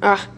ah.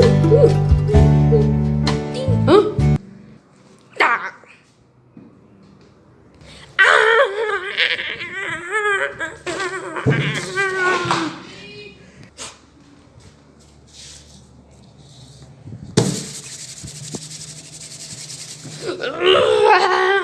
Huh? Ah. Ah.